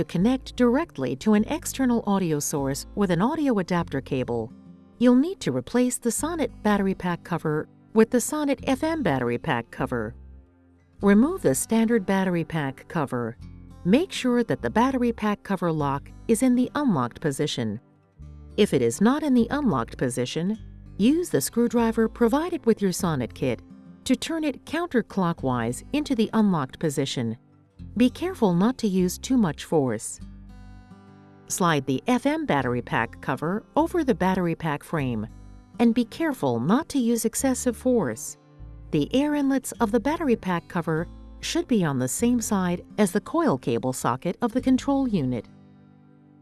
to connect directly to an external audio source with an audio adapter cable, you'll need to replace the Sonnet battery pack cover with the Sonnet FM battery pack cover. Remove the standard battery pack cover. Make sure that the battery pack cover lock is in the unlocked position. If it is not in the unlocked position, use the screwdriver provided with your Sonnet kit to turn it counterclockwise into the unlocked position. Be careful not to use too much force. Slide the FM battery pack cover over the battery pack frame and be careful not to use excessive force. The air inlets of the battery pack cover should be on the same side as the coil cable socket of the control unit.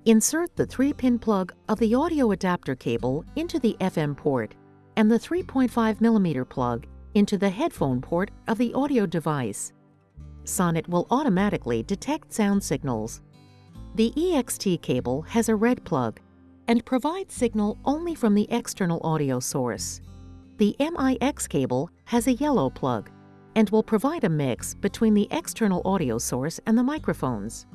Insert the 3-pin plug of the audio adapter cable into the FM port and the 3.5mm plug into the headphone port of the audio device. Sonnet will automatically detect sound signals the EXT cable has a red plug and provides signal only from the external audio source. The MIX cable has a yellow plug and will provide a mix between the external audio source and the microphones.